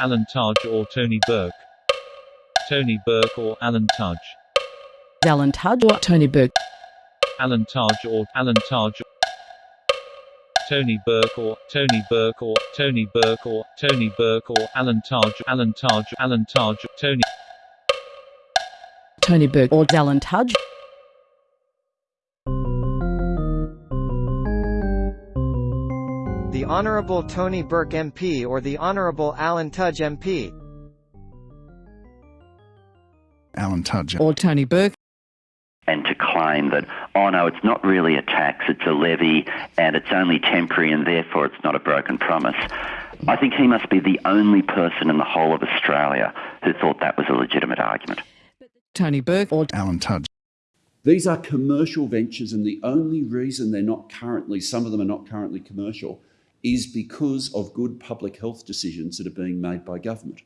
Alan Tudge or Tony Burke. Tony Burke or Alan Tudge. Alan Tudge or Tony Burke. Alan Tudge or Alan Tudge. Tony Burke or Tony Burke or Tony Burke or Tony Burke or Alan Tudge Alan Tudge Alan Tudge Tony Tony Burke or Alan Tudge. Honourable Tony Burke MP or the Honourable Alan Tudge MP. Alan Tudge. Or Tony Burke. and to claim that, oh no, it's not really a tax, it's a levy, and it's only temporary, and therefore it's not a broken promise. I think he must be the only person in the whole of Australia who thought that was a legitimate argument. Tony Burke or Alan Tudge. These are commercial ventures, and the only reason they're not currently, some of them are not currently commercial, is because of good public health decisions that are being made by government.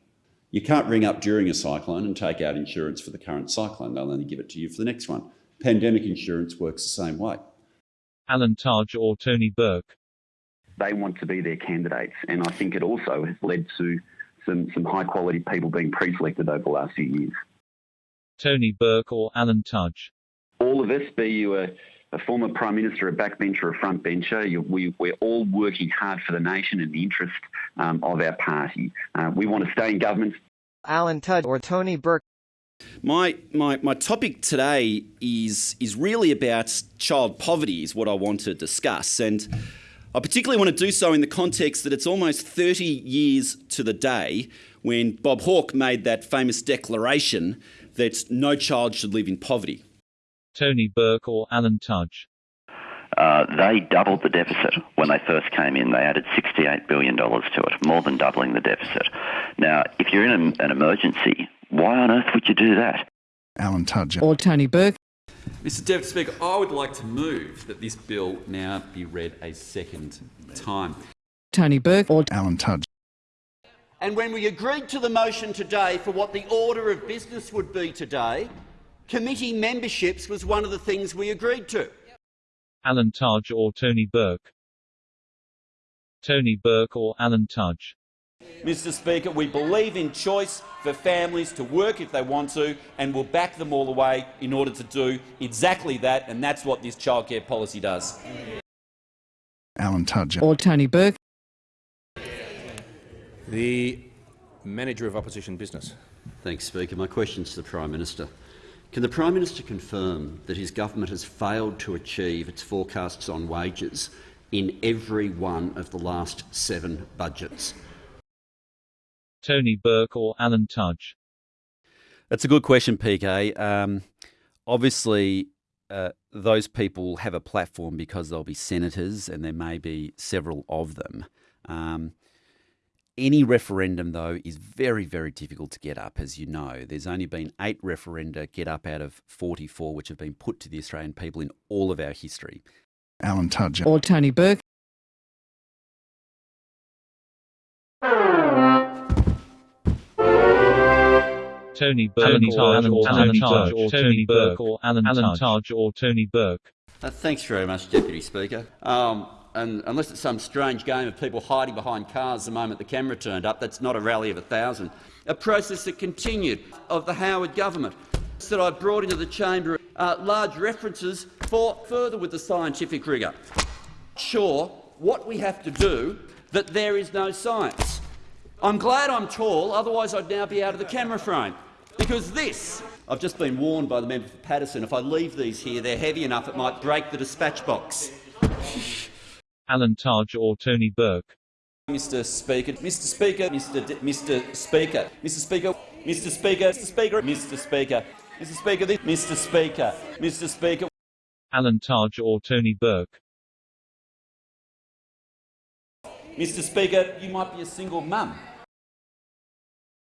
You can't ring up during a cyclone and take out insurance for the current cyclone, they'll only give it to you for the next one. Pandemic insurance works the same way. Alan Tudge or Tony Burke. they want to be their candidates. And I think it also has led to some, some high quality people being pre selected over the last few years. Tony Burke or Alan Tudge. All of us, be you a, a former Prime Minister, a backbencher, a frontbencher. You, we, we're all working hard for the nation and the interest um, of our party. Uh, we want to stay in government. Alan Tudge or Tony Burke. My, my, my topic today is, is really about child poverty, is what I want to discuss. And I particularly want to do so in the context that it's almost 30 years to the day when Bob Hawke made that famous declaration that no child should live in poverty. Tony Burke or Alan Tudge. Uh, they doubled the deficit when they first came in. They added $68 billion to it, more than doubling the deficit. Now, if you're in an, an emergency, why on earth would you do that? Alan Tudge. or Tony Burke. Mr Deputy Speaker, I would like to move that this bill now be read a second time. Tony Burke or Alan Tudge. And when we agreed to the motion today for what the order of business would be today, committee memberships was one of the things we agreed to. Alan Tudge or Tony Burke. Tony Burke or Alan Tudge. Mr Speaker, we believe in choice for families to work if they want to and we'll back them all the way in order to do exactly that, and that's what this childcare policy does. Alan Tudge. or Tony Burke. The Manager of Opposition Business. Thanks, Speaker. My question is to the Prime Minister. Can the Prime Minister confirm that his government has failed to achieve its forecasts on wages in every one of the last seven budgets? Tony Burke or Alan Tudge. That's a good question, PK. Um, obviously, uh, those people have a platform because they'll be senators, and there may be several of them. Um, any referendum, though, is very, very difficult to get up, as you know. There's only been eight referenda get up out of 44 which have been put to the Australian people in all of our history. Alan Tudge. or Tony Burke. Tony Burke or Alan Tudge or Tony Burke or Alan Tudge or Tony Burke. Uh, thanks very much, Deputy Speaker. Um, and unless it's some strange game of people hiding behind cars the moment the camera turned up, that's not a rally of a thousand. A process that continued of the Howard government that I brought into the chamber uh, large references for further with the scientific rigour. Sure, what we have to do that there is no science. I'm glad I'm tall, otherwise I'd now be out of the camera frame. Because this, I've just been warned by the member for Paterson, if I leave these here, they're heavy enough it might break the dispatch box. Alan Tudge or Tony Burke. Mr Speaker, Mr Speaker, Mr D Mr Speaker, Mr Speaker, Mr Speaker, Mr Speaker, Mr Speaker, Mr Speaker, Mr Speaker, Mr Speaker. Alan Tudge or Tony Burke. Mr Speaker, you might be a single mum.